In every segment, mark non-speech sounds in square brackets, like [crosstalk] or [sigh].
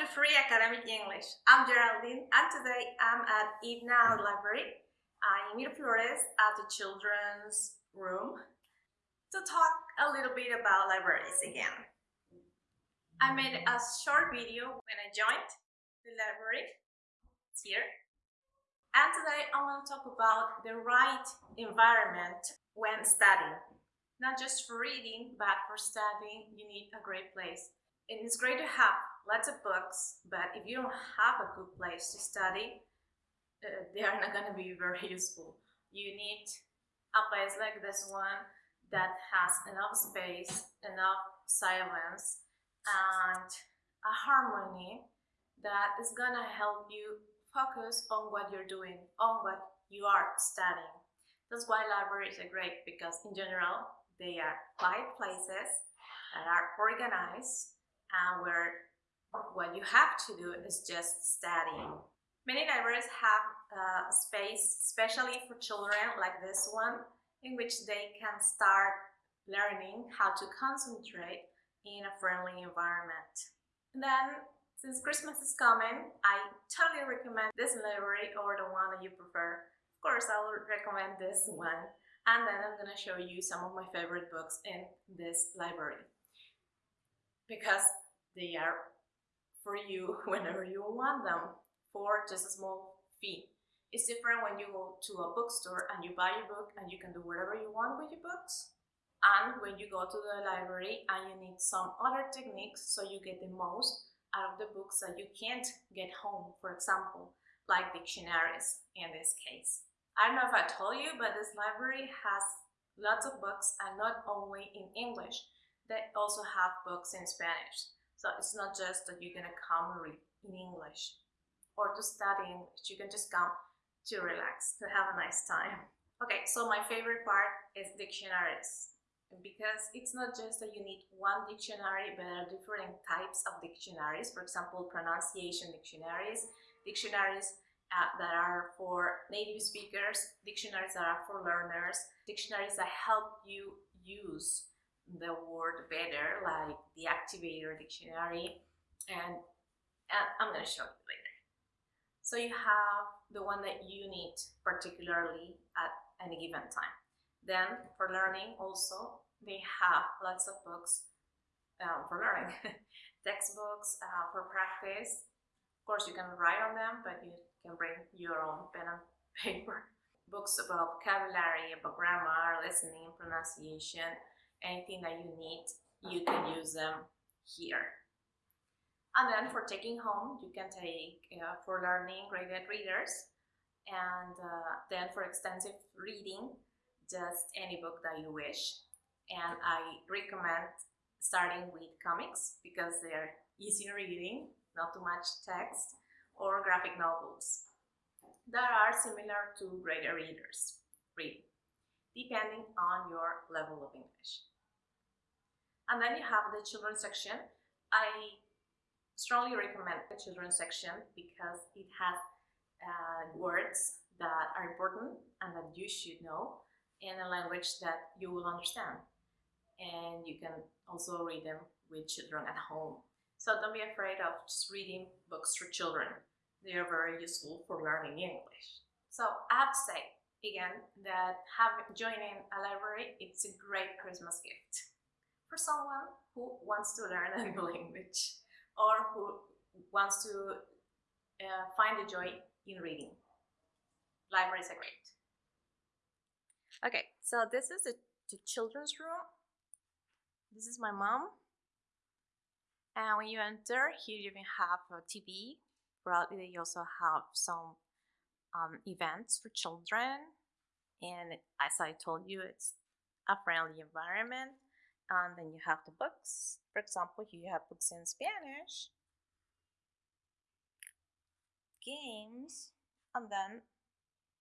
to Free Academic English. I'm Geraldine and today I'm at IBNA Library in Miraflores at the children's room to talk a little bit about libraries again. I made a short video when I joined the library. It's here. And today I want to talk about the right environment when studying. Not just for reading, but for studying, you need a great place. And it's great to have lots of books, but if you don't have a good place to study, uh, they are not going to be [laughs] very useful. You need a place like this one that has enough space, enough silence, and a harmony that is going to help you focus on what you're doing, on what you are studying. That's why libraries are great because in general, they are quiet places that are organized and where what you have to do is just studying. Many libraries have uh, a space, especially for children like this one, in which they can start learning how to concentrate in a friendly environment. And then, since Christmas is coming, I totally recommend this library or the one that you prefer. Of course, I will recommend this one. And then I'm going to show you some of my favorite books in this library. Because they are for you [laughs] whenever you want them for just a small fee. It's different when you go to a bookstore and you buy a book and you can do whatever you want with your books. And when you go to the library and you need some other techniques so you get the most out of the books that you can't get home, for example, like dictionaries in this case. I don't know if I told you, but this library has lots of books and not only in English, they also have books in Spanish. So it's not just that you're gonna come read in English or to study English. You can just come to relax, to have a nice time. Okay, so my favorite part is dictionaries because it's not just that you need one dictionary, but there are different types of dictionaries. For example, pronunciation dictionaries, dictionaries uh, that are for native speakers, dictionaries that are for learners, dictionaries that help you use the word better, like the activator dictionary, and, and I'm going to show you later. So you have the one that you need particularly at any given time. Then for learning also, they have lots of books um, for learning. [laughs] Textbooks uh, for practice. Of course, you can write on them, but you can bring your own pen and [laughs] paper. Books about vocabulary, about grammar, listening, pronunciation, anything that you need, you can use them here. And then for taking home, you can take uh, for learning graded readers and uh, then for extensive reading, just any book that you wish. And I recommend starting with comics because they're easy reading, not too much text, or graphic novels that are similar to graded readers read, depending on your level of English. And then you have the children's section. I strongly recommend the children's section because it has uh, words that are important and that you should know in a language that you will understand. And you can also read them with children at home. So don't be afraid of just reading books for children. They are very useful for learning English. So I have to say, again, that having, joining a library, it's a great Christmas gift for someone who wants to learn [laughs] a new language or who wants to uh, find the joy in reading. Libraries are great. Okay, so this is the, the children's room. This is my mom. And when you enter, here you can have a TV. Probably they also have some um, events for children. And as I told you, it's a friendly environment and then you have the books. For example, you have books in Spanish, games, and then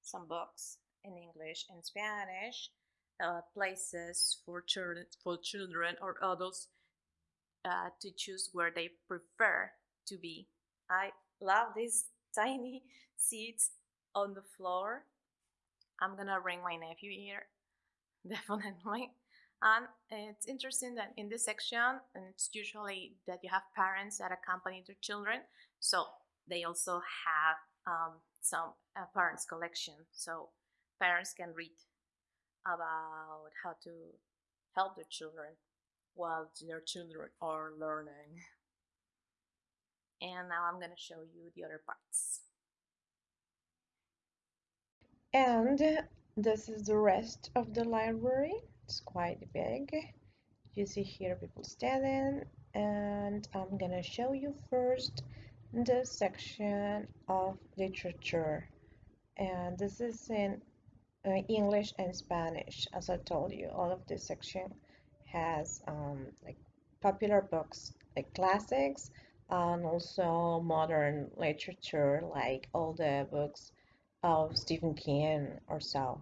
some books in English and Spanish, uh, places for children, for children or adults uh, to choose where they prefer to be. I love these [laughs] tiny seats on the floor. I'm gonna bring my nephew here, [laughs] definitely And it's interesting that in this section, and it's usually that you have parents that accompany their children, so they also have um, some uh, parents collection, so parents can read about how to help their children while their children are learning. And now I'm going to show you the other parts. And this is the rest of the library. It's quite big. You see here people standing and I'm gonna show you first the section of literature. And this is in uh, English and Spanish as I told you. All of this section has um, like popular books like classics and also modern literature like all the books of Stephen King or so.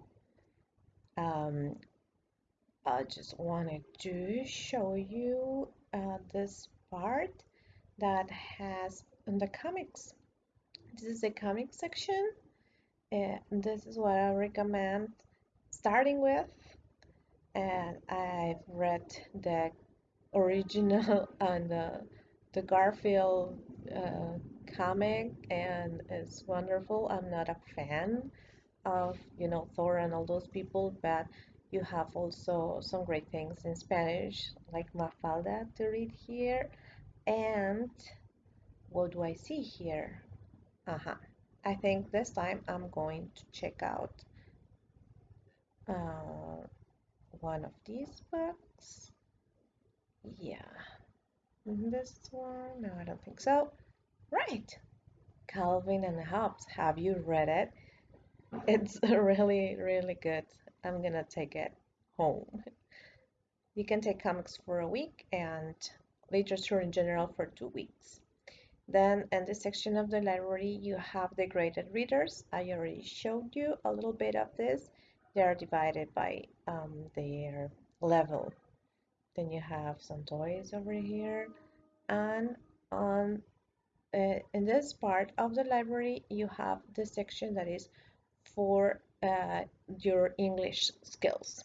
Um, I just wanted to show you uh, this part that has in the comics. This is the comic section and this is what I recommend starting with. And I've read the original and [laughs] the, the Garfield uh, comic and it's wonderful. I'm not a fan of you know Thor and all those people but you have also some great things in Spanish like Mafalda to read here and what do I see here? Uh-huh I think this time I'm going to check out uh, one of these books. Yeah this one no I don't think so. Right Calvin and Hobbes have you read it? It's [laughs] really really good I'm gonna take it home you can take comics for a week and literature in general for two weeks then in this section of the library, you have the graded readers. I already showed you a little bit of this. They are divided by um, their level. Then you have some toys over here. And on uh, in this part of the library, you have the section that is for uh, your English skills.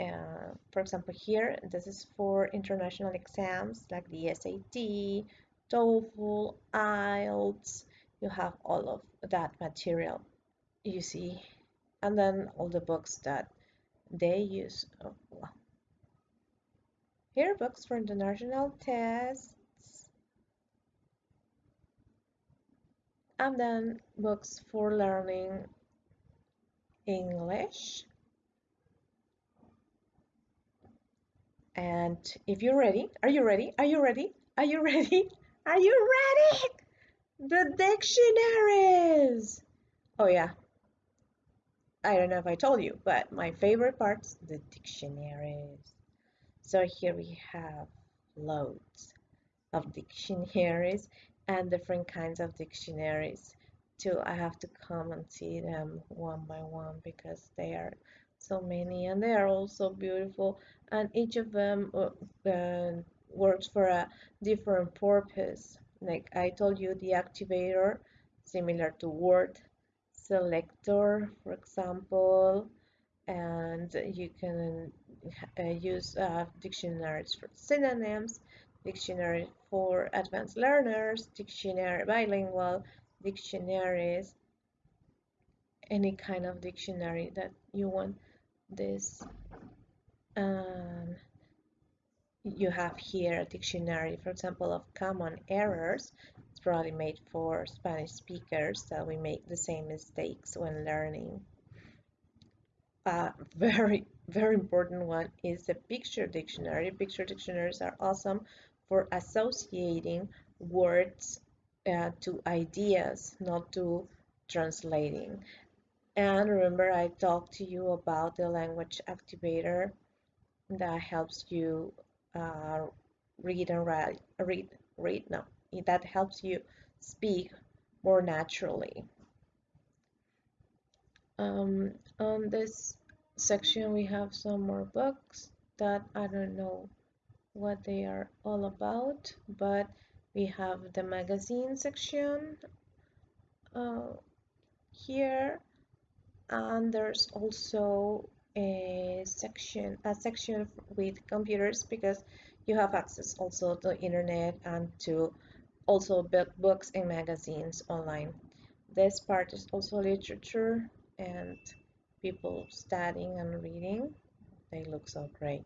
Uh, for example, here, this is for international exams like the SAT, TOEFL, IELTS, you have all of that material, you see, and then all the books that they use. Oh, well. Here books for international tests, and then books for learning English. And if you're ready, are you ready? Are you ready? Are you [laughs] ready? Are you ready? The dictionaries! Oh yeah. I don't know if I told you, but my favorite part's the dictionaries. So here we have loads of dictionaries and different kinds of dictionaries I have to come and see them one by one because they are so many and they are all so beautiful and each of them uh, uh, works for a different purpose. Like I told you, the activator, similar to Word, selector, for example, and you can uh, use uh, dictionaries for synonyms, dictionary for advanced learners, dictionary bilingual, dictionaries, any kind of dictionary that you want this um, you have here a dictionary, for example, of common errors. It's probably made for Spanish speakers, so we make the same mistakes when learning. A very, very important one is the picture dictionary. Picture dictionaries are awesome for associating words uh, to ideas, not to translating. And remember, I talked to you about the language activator that helps you uh, read and write, read, read, no, that helps you speak more naturally. Um, on this section, we have some more books that I don't know what they are all about, but we have the magazine section uh, here, and there's also a section a section with computers because you have access also to internet and to also books and magazines online. This part is also literature and people studying and reading. They look so great.